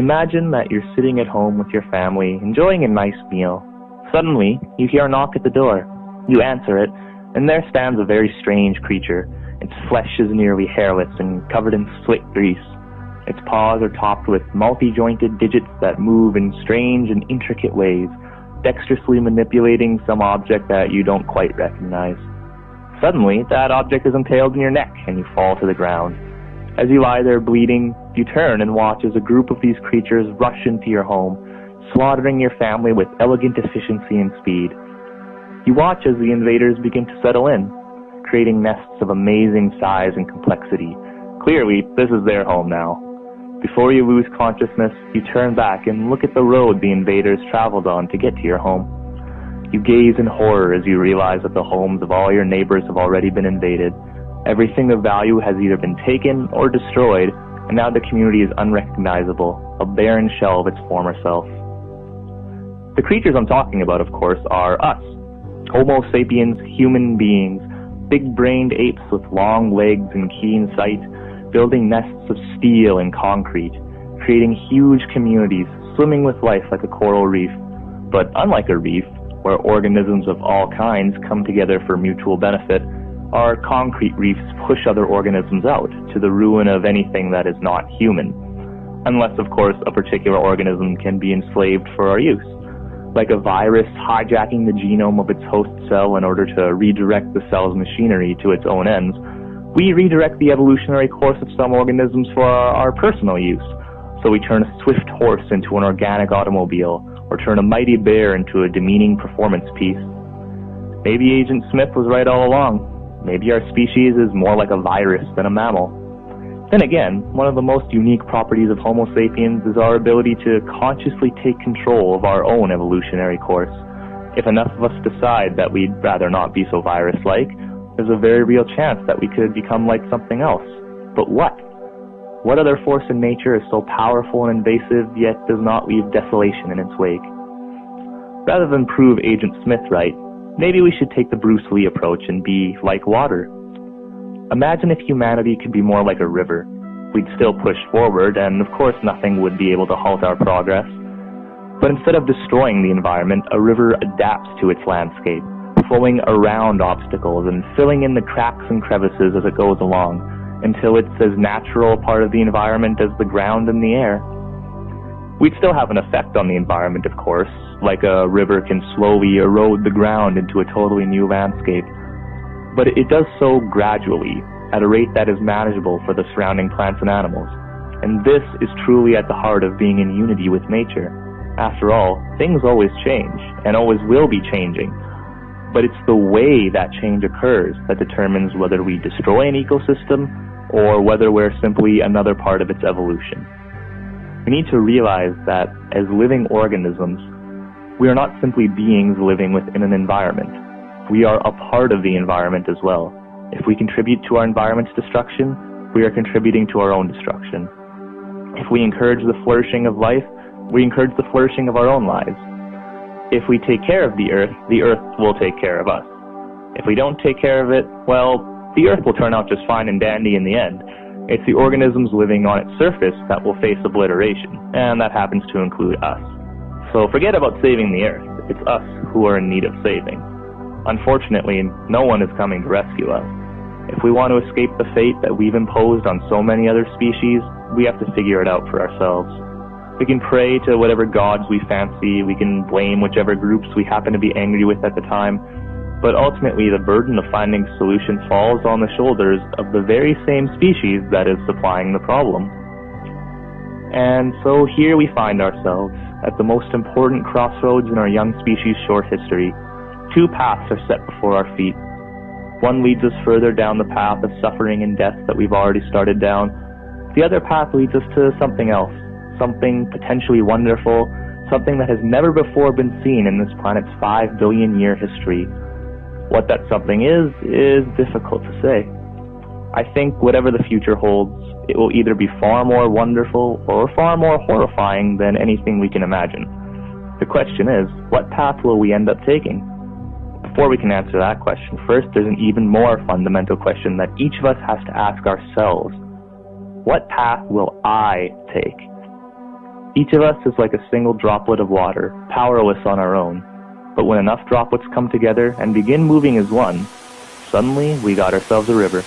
Imagine that you're sitting at home with your family, enjoying a nice meal. Suddenly, you hear a knock at the door. You answer it, and there stands a very strange creature. Its flesh is nearly hairless and covered in slick grease. Its paws are topped with multi-jointed digits that move in strange and intricate ways, dexterously manipulating some object that you don't quite recognize. Suddenly, that object is impaled in your neck and you fall to the ground. As you lie there bleeding, you turn and watch as a group of these creatures rush into your home, slaughtering your family with elegant efficiency and speed. You watch as the invaders begin to settle in, creating nests of amazing size and complexity. Clearly, this is their home now. Before you lose consciousness, you turn back and look at the road the invaders traveled on to get to your home. You gaze in horror as you realize that the homes of all your neighbors have already been invaded, Everything of value has either been taken or destroyed, and now the community is unrecognizable, a barren shell of its former self. The creatures I'm talking about, of course, are us. Homo sapiens, human beings, big-brained apes with long legs and keen sight, building nests of steel and concrete, creating huge communities, swimming with life like a coral reef. But unlike a reef, where organisms of all kinds come together for mutual benefit, our concrete reefs push other organisms out to the ruin of anything that is not human. Unless, of course, a particular organism can be enslaved for our use. Like a virus hijacking the genome of its host cell in order to redirect the cell's machinery to its own ends, we redirect the evolutionary course of some organisms for our, our personal use. So we turn a swift horse into an organic automobile, or turn a mighty bear into a demeaning performance piece. Maybe Agent Smith was right all along. Maybe our species is more like a virus than a mammal. Then again, one of the most unique properties of Homo sapiens is our ability to consciously take control of our own evolutionary course. If enough of us decide that we'd rather not be so virus-like, there's a very real chance that we could become like something else. But what? What other force in nature is so powerful and invasive yet does not leave desolation in its wake? Rather than prove Agent Smith right, Maybe we should take the Bruce Lee approach and be like water. Imagine if humanity could be more like a river. We'd still push forward, and of course nothing would be able to halt our progress. But instead of destroying the environment, a river adapts to its landscape, flowing around obstacles and filling in the cracks and crevices as it goes along, until it's as natural a part of the environment as the ground and the air. We'd still have an effect on the environment, of course, like a river can slowly erode the ground into a totally new landscape. But it does so gradually, at a rate that is manageable for the surrounding plants and animals. And this is truly at the heart of being in unity with nature. After all, things always change, and always will be changing. But it's the way that change occurs that determines whether we destroy an ecosystem or whether we're simply another part of its evolution. We need to realize that as living organisms, we are not simply beings living within an environment. We are a part of the environment as well. If we contribute to our environment's destruction, we are contributing to our own destruction. If we encourage the flourishing of life, we encourage the flourishing of our own lives. If we take care of the earth, the earth will take care of us. If we don't take care of it, well, the earth will turn out just fine and dandy in the end, it's the organisms living on its surface that will face obliteration, and that happens to include us. So forget about saving the Earth. It's us who are in need of saving. Unfortunately, no one is coming to rescue us. If we want to escape the fate that we've imposed on so many other species, we have to figure it out for ourselves. We can pray to whatever gods we fancy, we can blame whichever groups we happen to be angry with at the time, but ultimately the burden of finding solutions falls on the shoulders of the very same species that is supplying the problem. And so here we find ourselves at the most important crossroads in our young species' short history. Two paths are set before our feet. One leads us further down the path of suffering and death that we've already started down. The other path leads us to something else, something potentially wonderful, something that has never before been seen in this planet's five billion year history, what that something is, is difficult to say. I think whatever the future holds, it will either be far more wonderful or far more horrifying than anything we can imagine. The question is, what path will we end up taking? Before we can answer that question, first there's an even more fundamental question that each of us has to ask ourselves. What path will I take? Each of us is like a single droplet of water, powerless on our own. But when enough droplets come together and begin moving as one, suddenly we got ourselves a river.